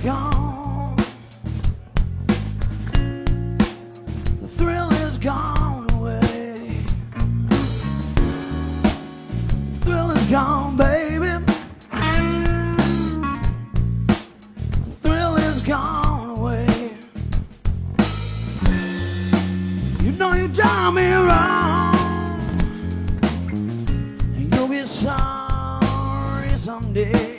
The thrill is gone away. The thrill is gone, baby. The thrill is gone away. You know you done me wrong, and you'll be sorry someday.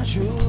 casual